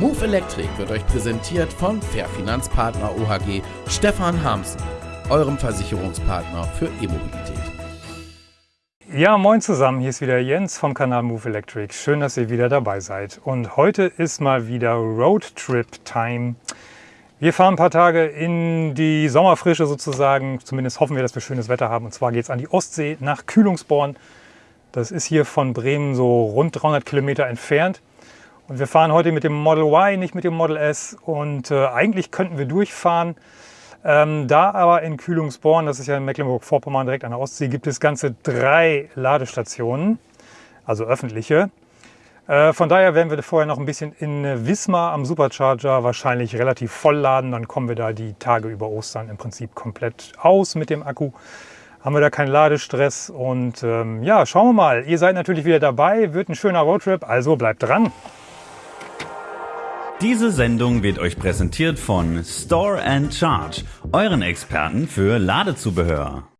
Move Electric wird euch präsentiert von Fair Finanzpartner OHG Stefan Hamsen, eurem Versicherungspartner für E-Mobilität. Ja, moin zusammen, hier ist wieder Jens vom Kanal Move Electric. Schön, dass ihr wieder dabei seid. Und heute ist mal wieder Roadtrip Time. Wir fahren ein paar Tage in die Sommerfrische sozusagen. Zumindest hoffen wir, dass wir schönes Wetter haben. Und zwar geht es an die Ostsee nach Kühlungsborn. Das ist hier von Bremen so rund 300 Kilometer entfernt. Und wir fahren heute mit dem Model Y, nicht mit dem Model S. Und äh, eigentlich könnten wir durchfahren. Ähm, da aber in Kühlungsborn, das ist ja in Mecklenburg-Vorpommern direkt an der Ostsee, gibt es ganze drei Ladestationen, also öffentliche. Äh, von daher werden wir vorher noch ein bisschen in Wismar am Supercharger wahrscheinlich relativ voll laden. Dann kommen wir da die Tage über Ostern im Prinzip komplett aus mit dem Akku. Haben wir da keinen Ladestress und ähm, ja, schauen wir mal. Ihr seid natürlich wieder dabei, wird ein schöner Roadtrip, also bleibt dran. Diese Sendung wird euch präsentiert von Store and Charge, euren Experten für Ladezubehör.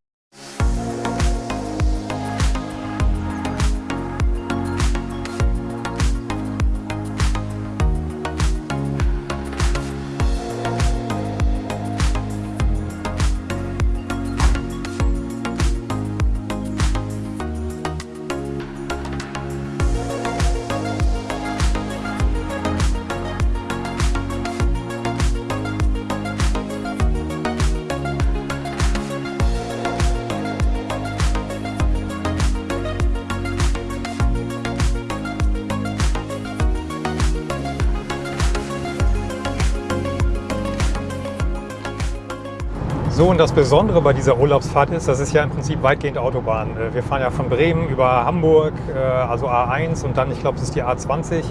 Und das Besondere bei dieser Urlaubsfahrt ist, das ist ja im Prinzip weitgehend Autobahn. Äh, wir fahren ja von Bremen über Hamburg, äh, also A1 und dann, ich glaube, es ist die A20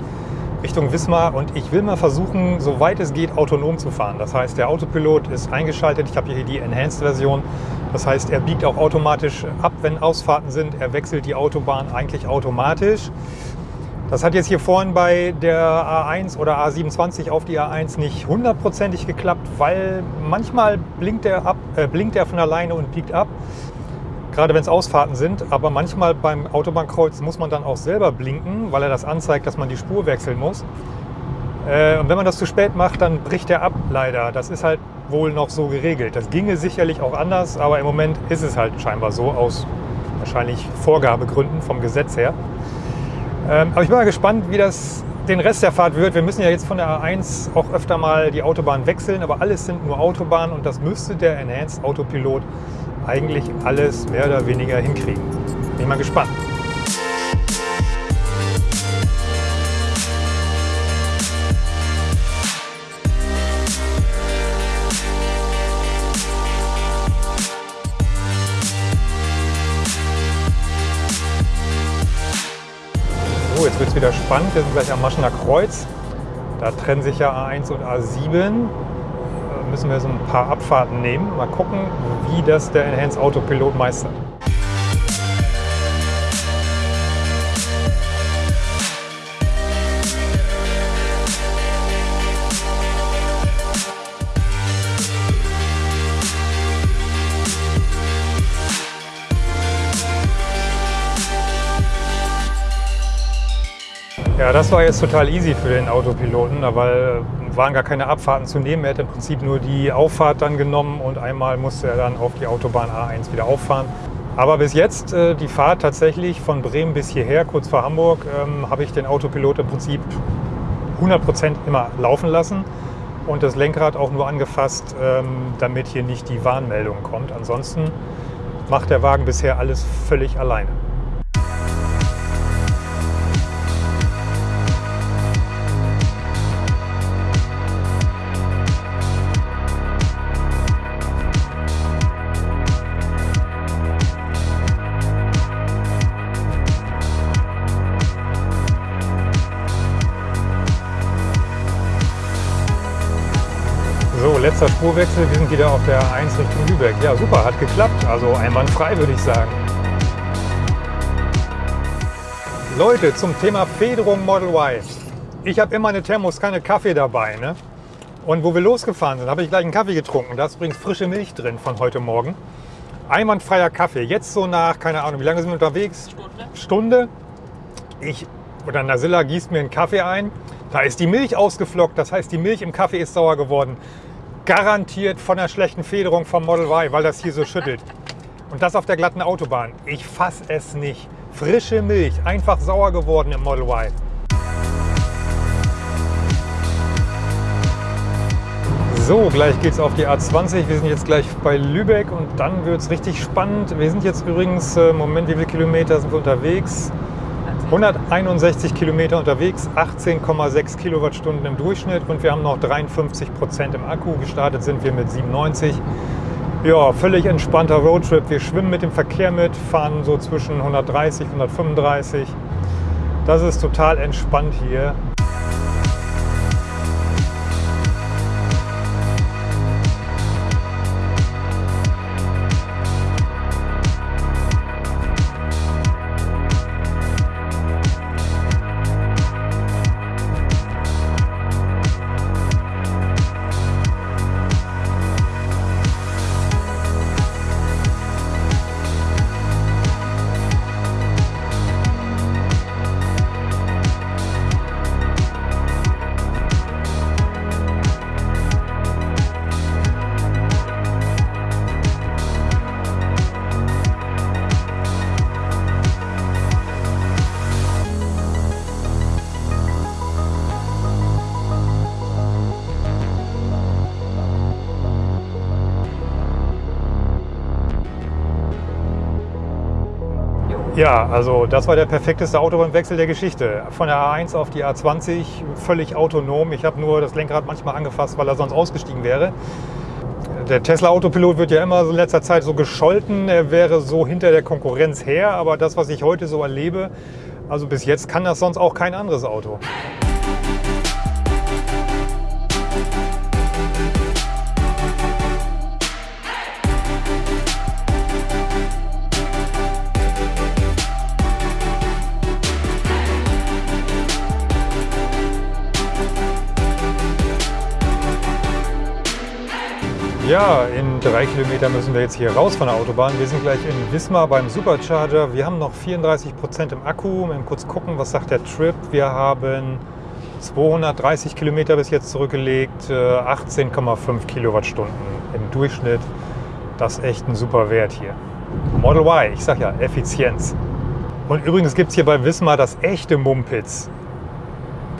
Richtung Wismar. Und ich will mal versuchen, soweit es geht, autonom zu fahren. Das heißt, der Autopilot ist eingeschaltet. Ich habe hier die Enhanced-Version. Das heißt, er biegt auch automatisch ab, wenn Ausfahrten sind. Er wechselt die Autobahn eigentlich automatisch. Das hat jetzt hier vorhin bei der A1 oder A27 auf die A1 nicht hundertprozentig geklappt, weil manchmal blinkt er, ab, äh, blinkt er von alleine und biegt ab, gerade wenn es Ausfahrten sind. Aber manchmal beim Autobahnkreuz muss man dann auch selber blinken, weil er das anzeigt, dass man die Spur wechseln muss. Äh, und wenn man das zu spät macht, dann bricht er ab, leider. Das ist halt wohl noch so geregelt. Das ginge sicherlich auch anders, aber im Moment ist es halt scheinbar so, aus wahrscheinlich Vorgabegründen vom Gesetz her. Ähm, aber ich bin mal gespannt, wie das den Rest der Fahrt wird. Wir müssen ja jetzt von der A1 auch öfter mal die Autobahn wechseln, aber alles sind nur Autobahnen und das müsste der Enhanced Autopilot eigentlich alles mehr oder weniger hinkriegen. Bin ich mal gespannt. Jetzt wird es wieder spannend. Wir sind gleich am Maschener Kreuz. Da trennen sich ja A1 und A7. Da müssen wir so ein paar Abfahrten nehmen. Mal gucken, wie das der Enhanced Autopilot meistert. Ja, das war jetzt total easy für den Autopiloten, weil waren gar keine Abfahrten zu nehmen. Er hat im Prinzip nur die Auffahrt dann genommen und einmal musste er dann auf die Autobahn A1 wieder auffahren. Aber bis jetzt äh, die Fahrt tatsächlich von Bremen bis hierher, kurz vor Hamburg, ähm, habe ich den Autopilot im Prinzip 100% immer laufen lassen und das Lenkrad auch nur angefasst, ähm, damit hier nicht die Warnmeldung kommt. Ansonsten macht der Wagen bisher alles völlig alleine. Letzter Spurwechsel. Wir sind wieder auf der 1 Richtung Lübeck. Ja, super, hat geklappt. Also einwandfrei, würde ich sagen. Leute, zum Thema Federung Model Y. Ich habe immer eine Thermoskanne Kaffee dabei. Ne? Und wo wir losgefahren sind, habe ich gleich einen Kaffee getrunken. Da ist übrigens frische Milch drin von heute Morgen. Einwandfreier Kaffee. Jetzt so nach, keine Ahnung, wie lange sind wir unterwegs? Stunde. Stunde. Ich oder Nasilla gießt mir einen Kaffee ein. Da ist die Milch ausgeflockt, das heißt, die Milch im Kaffee ist sauer geworden. Garantiert von der schlechten Federung vom Model Y, weil das hier so schüttelt. Und das auf der glatten Autobahn. Ich fass es nicht. Frische Milch, einfach sauer geworden im Model Y. So, gleich geht es auf die A20. Wir sind jetzt gleich bei Lübeck und dann wird es richtig spannend. Wir sind jetzt übrigens, äh, Moment, wie viele Kilometer sind wir unterwegs? 161 Kilometer unterwegs, 18,6 Kilowattstunden im Durchschnitt und wir haben noch 53 Prozent im Akku. Gestartet sind wir mit 97. Ja, völlig entspannter Roadtrip. Wir schwimmen mit dem Verkehr mit, fahren so zwischen 130 und 135. Das ist total entspannt hier. Ja, also das war der perfekteste Autobahnwechsel der Geschichte. Von der A1 auf die A20 völlig autonom. Ich habe nur das Lenkrad manchmal angefasst, weil er sonst ausgestiegen wäre. Der Tesla Autopilot wird ja immer in letzter Zeit so gescholten, er wäre so hinter der Konkurrenz her. Aber das, was ich heute so erlebe, also bis jetzt kann das sonst auch kein anderes Auto. Ja, in drei Kilometer müssen wir jetzt hier raus von der Autobahn. Wir sind gleich in Wismar beim Supercharger. Wir haben noch 34 Prozent im Akku. Mal kurz gucken, was sagt der Trip. Wir haben 230 Kilometer bis jetzt zurückgelegt, 18,5 äh, Kilowattstunden im Durchschnitt. Das ist echt ein super Wert hier. Model Y, ich sag ja, Effizienz. Und übrigens gibt es hier bei Wismar das echte Mumpitz.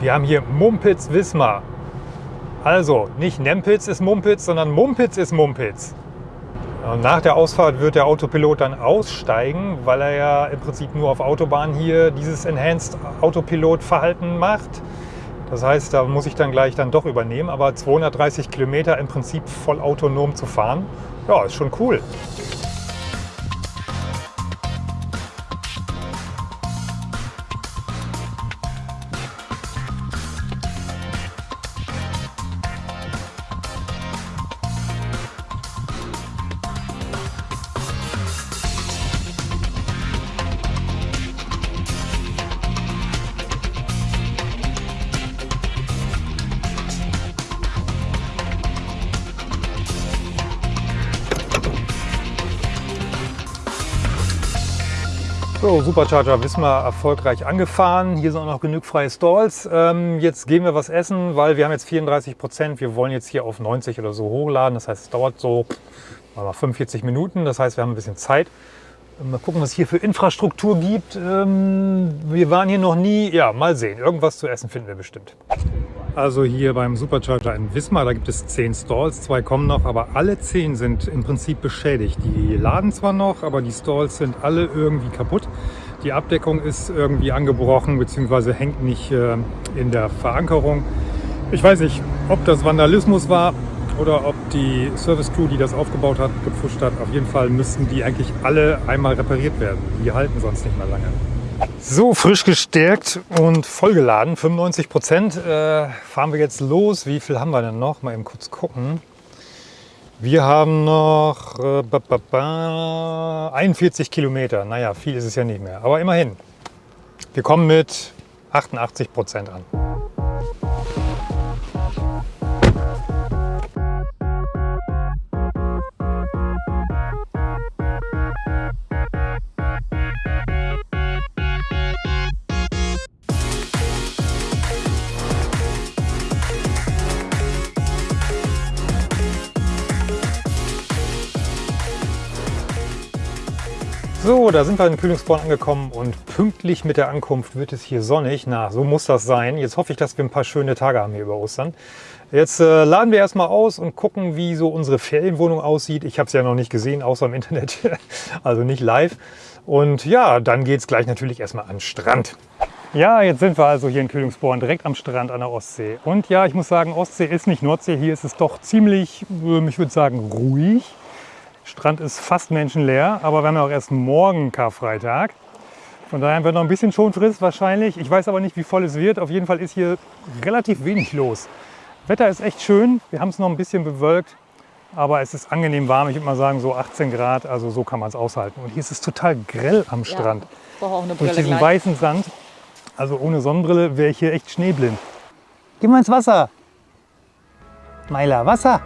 Wir haben hier Mumpitz Wismar. Also, nicht Nempitz ist Mumpitz, sondern Mumpitz ist Mumpitz. Und nach der Ausfahrt wird der Autopilot dann aussteigen, weil er ja im Prinzip nur auf Autobahn hier dieses Enhanced Autopilot-Verhalten macht. Das heißt, da muss ich dann gleich dann doch übernehmen. Aber 230 Kilometer im Prinzip voll autonom zu fahren, ja, ist schon cool. So, Supercharger Wismar erfolgreich angefahren. Hier sind auch noch genug freie Stalls. Ähm, jetzt gehen wir was essen, weil wir haben jetzt 34 Prozent. Wir wollen jetzt hier auf 90 oder so hochladen. Das heißt, es dauert so mal 45 Minuten. Das heißt, wir haben ein bisschen Zeit. Mal gucken, was es hier für Infrastruktur gibt. Ähm, wir waren hier noch nie. Ja, mal sehen. Irgendwas zu essen finden wir bestimmt. Also hier beim Supercharger in Wismar, da gibt es zehn Stalls, zwei kommen noch, aber alle zehn sind im Prinzip beschädigt. Die laden zwar noch, aber die Stalls sind alle irgendwie kaputt. Die Abdeckung ist irgendwie angebrochen bzw. hängt nicht äh, in der Verankerung. Ich weiß nicht, ob das Vandalismus war oder ob die Service Crew, die das aufgebaut hat, gepfuscht hat. Auf jeden Fall müssten die eigentlich alle einmal repariert werden. Die halten sonst nicht mehr lange. So, frisch gestärkt und vollgeladen, 95 Prozent. Äh, fahren wir jetzt los. Wie viel haben wir denn noch? Mal eben kurz gucken. Wir haben noch äh, ba, ba, ba, 41 Kilometer. Naja, viel ist es ja nicht mehr. Aber immerhin. Wir kommen mit 88 Prozent an. So, da sind wir in Kühlungsborn angekommen und pünktlich mit der Ankunft wird es hier sonnig. Na, so muss das sein. Jetzt hoffe ich, dass wir ein paar schöne Tage haben hier über Ostern. Jetzt äh, laden wir erstmal aus und gucken, wie so unsere Ferienwohnung aussieht. Ich habe es ja noch nicht gesehen, außer im Internet, also nicht live. Und ja, dann geht es gleich natürlich erstmal an den Strand. Ja, jetzt sind wir also hier in Kühlungsborn, direkt am Strand an der Ostsee. Und ja, ich muss sagen, Ostsee ist nicht Nordsee. Hier ist es doch ziemlich, ähm, ich würde sagen, ruhig. Strand ist fast menschenleer, aber wir haben ja auch erst morgen Karfreitag. Von daher wird noch ein bisschen Schonfrist wahrscheinlich. Ich weiß aber nicht, wie voll es wird. Auf jeden Fall ist hier relativ wenig los. Wetter ist echt schön. Wir haben es noch ein bisschen bewölkt, aber es ist angenehm warm. Ich würde mal sagen so 18 Grad, also so kann man es aushalten. Und hier ist es total grell am Strand. Ja, brauche auch eine Brille Durch diesen gleich. weißen Sand, also ohne Sonnenbrille wäre ich hier echt schneeblind. Geh mal ins Wasser. Meiler, Wasser.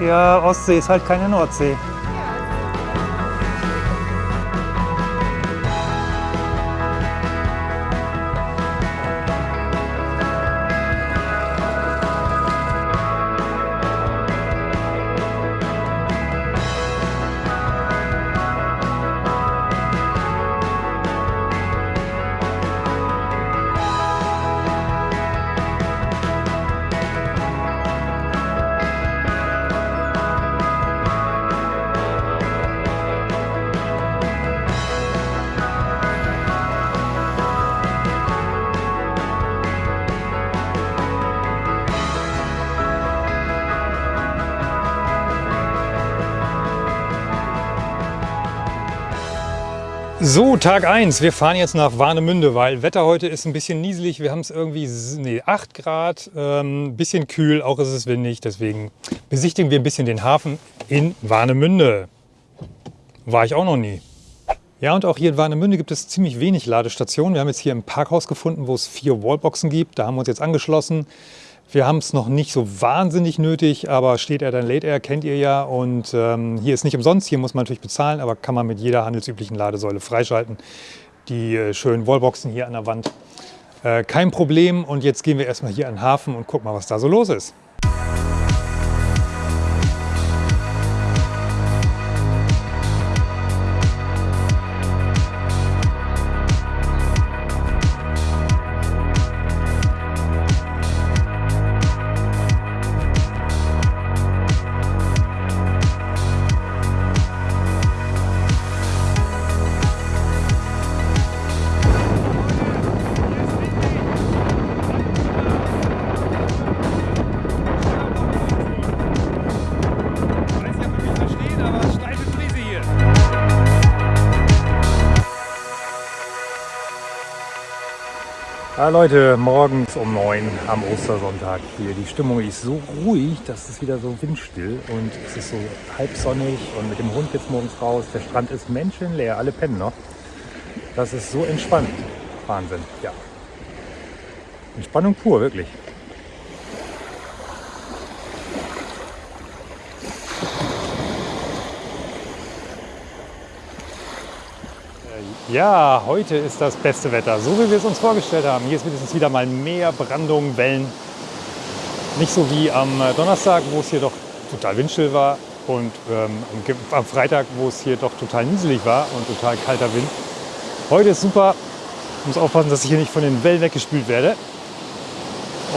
Ja, Ostsee ist halt keine Nordsee. So, Tag 1. Wir fahren jetzt nach Warnemünde, weil Wetter heute ist ein bisschen nieselig. Wir haben es irgendwie nee, 8 Grad, ein bisschen kühl, auch ist es windig. Deswegen besichtigen wir ein bisschen den Hafen in Warnemünde. War ich auch noch nie. Ja, und auch hier in Warnemünde gibt es ziemlich wenig Ladestationen. Wir haben jetzt hier ein Parkhaus gefunden, wo es vier Wallboxen gibt. Da haben wir uns jetzt angeschlossen. Wir haben es noch nicht so wahnsinnig nötig, aber steht er dann Late Air, kennt ihr ja. Und ähm, hier ist nicht umsonst, hier muss man natürlich bezahlen, aber kann man mit jeder handelsüblichen Ladesäule freischalten. Die äh, schönen Wallboxen hier an der Wand. Äh, kein Problem. Und jetzt gehen wir erstmal hier an den Hafen und gucken mal, was da so los ist. Ja, Leute, morgens um neun am Ostersonntag hier. Die Stimmung ist so ruhig, dass es wieder so windstill und es ist so halbsonnig und mit dem Hund jetzt morgens raus. Der Strand ist menschenleer, alle pennen noch. Das ist so entspannt. Wahnsinn, ja. Entspannung pur, wirklich. Ja, heute ist das beste Wetter, so wie wir es uns vorgestellt haben. Hier ist wenigstens wieder mal mehr Brandung, Wellen. Nicht so wie am Donnerstag, wo es hier doch total windstill war und ähm, am Freitag, wo es hier doch total nieselig war und total kalter Wind. Heute ist super. Ich muss aufpassen, dass ich hier nicht von den Wellen weggespült werde.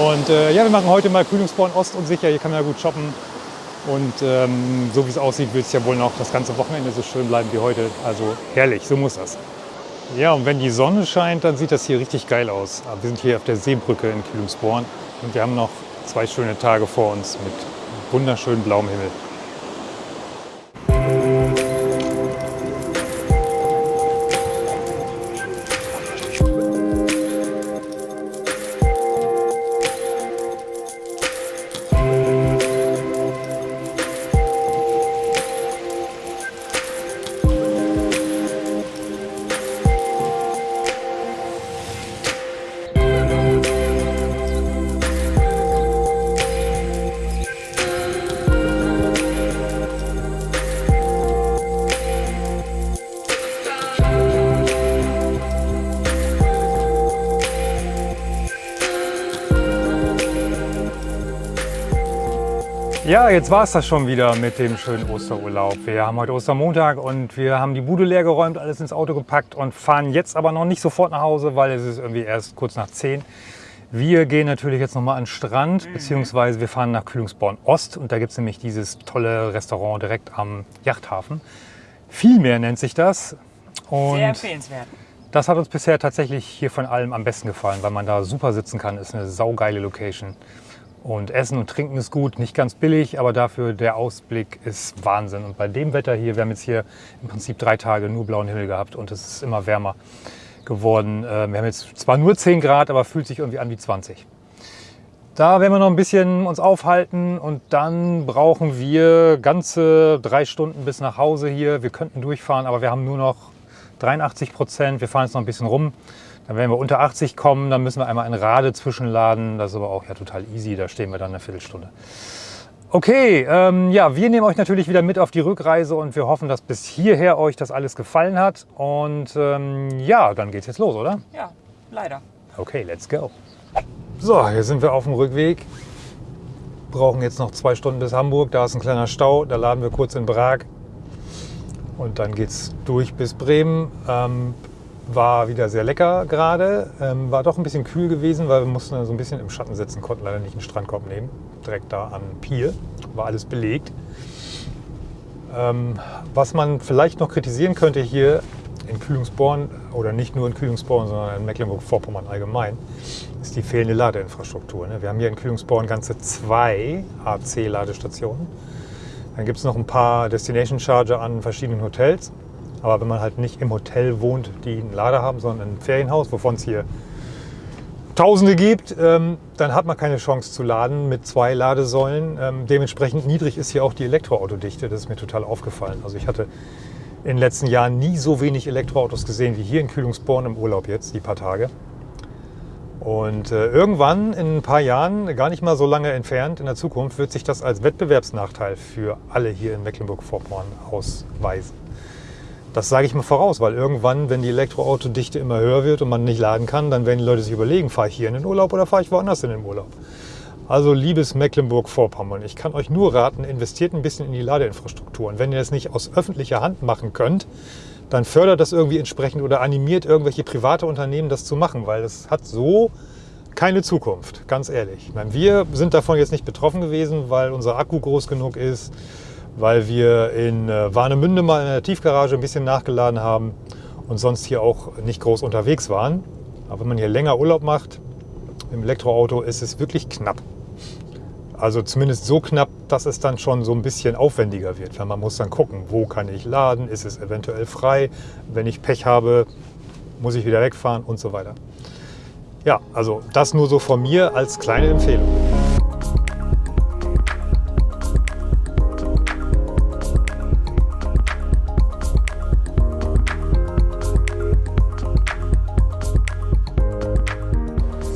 Und äh, ja, wir machen heute mal Kühlungsborn Ost und sicher. Hier kann man ja gut shoppen. Und ähm, so wie es aussieht, wird es ja wohl noch das ganze Wochenende so schön bleiben wie heute. Also herrlich, so muss das. Ja, und wenn die Sonne scheint, dann sieht das hier richtig geil aus. Aber wir sind hier auf der Seebrücke in Kühlungsborn und wir haben noch zwei schöne Tage vor uns mit wunderschönem blauem Himmel. Ja, jetzt war es das schon wieder mit dem schönen Osterurlaub. Wir haben heute Ostermontag und wir haben die Bude leer geräumt, alles ins Auto gepackt und fahren jetzt aber noch nicht sofort nach Hause, weil es ist irgendwie erst kurz nach 10. Wir gehen natürlich jetzt nochmal an den Strand, beziehungsweise wir fahren nach Kühlungsborn Ost und da gibt es nämlich dieses tolle Restaurant direkt am Yachthafen. Vielmehr nennt sich das. Und Sehr empfehlenswert. das hat uns bisher tatsächlich hier von allem am besten gefallen, weil man da super sitzen kann. Ist eine saugeile Location. Und Essen und Trinken ist gut, nicht ganz billig, aber dafür der Ausblick ist Wahnsinn. Und bei dem Wetter hier, wir haben jetzt hier im Prinzip drei Tage nur blauen Himmel gehabt und es ist immer wärmer geworden. Äh, Wir haben jetzt zwar nur 10 Grad, aber fühlt sich irgendwie an wie 20. Da werden wir noch ein bisschen uns aufhalten und dann brauchen wir ganze drei Stunden bis nach Hause hier. Wir könnten durchfahren, aber wir haben nur noch 83 Prozent. Wir fahren jetzt noch ein bisschen rum. Dann werden wir unter 80 kommen, dann müssen wir einmal in Rade zwischenladen. Das ist aber auch ja total easy, da stehen wir dann eine Viertelstunde. Okay, ähm, ja, wir nehmen euch natürlich wieder mit auf die Rückreise und wir hoffen, dass bis hierher euch das alles gefallen hat. Und ähm, ja, dann geht's jetzt los, oder? Ja, leider. Okay, let's go. So, hier sind wir auf dem Rückweg. Brauchen jetzt noch zwei Stunden bis Hamburg. Da ist ein kleiner Stau. Da laden wir kurz in Prag. Und dann geht's durch bis Bremen. Ähm, war wieder sehr lecker gerade. Ähm, war doch ein bisschen kühl gewesen, weil wir mussten so ein bisschen im Schatten sitzen, konnten leider nicht einen Strandkorb nehmen. Direkt da an Pier. War alles belegt. Ähm, was man vielleicht noch kritisieren könnte hier in Kühlungsborn oder nicht nur in Kühlungsborn, sondern in Mecklenburg-Vorpommern allgemein, ist die fehlende Ladeinfrastruktur. ne? Wir haben hier in Kühlungsborn ganze zwei AC-Ladestationen. Dann gibt es noch ein paar Destination Charger an verschiedenen Hotels. Aber wenn man halt nicht im Hotel wohnt, die einen Lader haben, sondern ein Ferienhaus, wovon es hier Tausende gibt, ähm, dann hat man keine Chance zu laden mit zwei Ladesäulen. Ähm, dementsprechend niedrig ist hier auch die Elektroautodichte. Das ist mir total aufgefallen. Also ich hatte in den letzten Jahren nie so wenig Elektroautos gesehen wie hier in Kühlungsborn im Urlaub jetzt, die paar Tage. Und äh, irgendwann in ein paar Jahren, gar nicht mal so lange entfernt in der Zukunft, wird sich das als Wettbewerbsnachteil für alle hier in Mecklenburg-Vorpommern ausweisen. Das sage ich mal voraus, weil irgendwann, wenn die Elektroautodichte immer höher wird und man nicht laden kann, dann werden die Leute sich überlegen, fahre ich hier in den Urlaub oder fahre ich woanders in den Urlaub. Also liebes Mecklenburg-Vorpommern, ich kann euch nur raten, investiert ein bisschen in die Ladeinfrastruktur. Und wenn ihr das nicht aus öffentlicher Hand machen könnt, dann fördert das irgendwie entsprechend oder animiert irgendwelche private Unternehmen, das zu machen, weil das hat so keine Zukunft, ganz ehrlich. Ich meine, wir sind davon jetzt nicht betroffen gewesen, weil unser Akku groß genug ist, weil wir in äh, Warnemünde mal in der Tiefgarage ein bisschen nachgeladen haben und sonst hier auch nicht groß unterwegs waren. Aber wenn man hier länger Urlaub macht, im Elektroauto ist es wirklich knapp. Also zumindest so knapp, dass es dann schon so ein bisschen aufwendiger wird. Weil man muss dann gucken, wo kann ich laden, ist es eventuell frei. Wenn ich Pech habe, muss ich wieder wegfahren und so weiter. Ja, also das nur so von mir als kleine Empfehlung.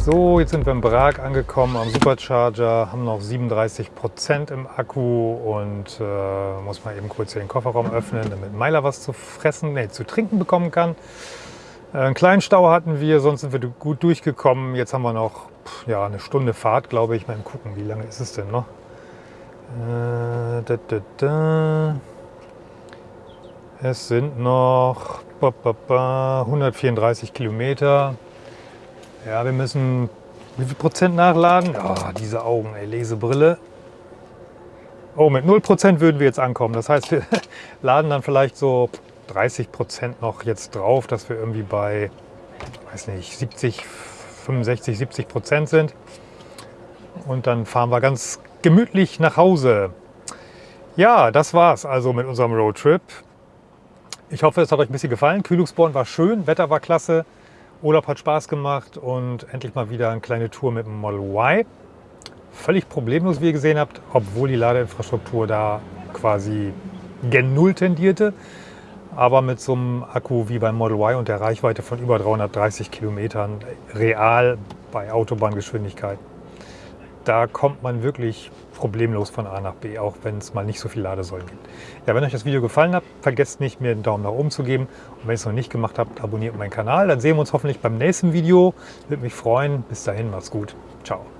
So, jetzt sind wir in Prag angekommen am Supercharger, haben noch 37 Prozent im Akku und äh, muss mal eben kurz hier den Kofferraum öffnen, damit Meiler was zu fressen, nee, zu trinken bekommen kann. Äh, einen kleinen Stau hatten wir, sonst sind wir gut durchgekommen. Jetzt haben wir noch pff, ja, eine Stunde Fahrt, glaube ich. Mal gucken, wie lange ist es denn noch? Äh, da, da, da. Es sind noch ba, ba, ba, 134 Kilometer. Ja, wir müssen wie viel Prozent nachladen? Oh, diese Augen, ey, Lesebrille. Oh, mit 0 Prozent würden wir jetzt ankommen. Das heißt, wir laden dann vielleicht so 30 Prozent noch jetzt drauf, dass wir irgendwie bei, weiß nicht, 70, 65, 70 Prozent sind. Und dann fahren wir ganz gemütlich nach Hause. Ja, das war's also mit unserem Roadtrip. Ich hoffe, es hat euch ein bisschen gefallen. Kühlungsborn war schön, Wetter war klasse. Urlaub hat Spaß gemacht und endlich mal wieder eine kleine Tour mit dem Model Y. Völlig problemlos, wie ihr gesehen habt, obwohl die Ladeinfrastruktur da quasi gen Null tendierte. Aber mit so einem Akku wie beim Model Y und der Reichweite von über 330 Kilometern real bei Autobahngeschwindigkeit, da kommt man wirklich problemlos von A nach B, auch wenn es mal nicht so viel Ladesäulen gibt. Ja, wenn euch das Video gefallen hat, vergesst nicht, mir einen Daumen nach oben zu geben. Und wenn ihr es noch nicht gemacht habt, abonniert meinen Kanal. Dann sehen wir uns hoffentlich beim nächsten Video. Würde mich freuen. Bis dahin, macht's gut. Ciao.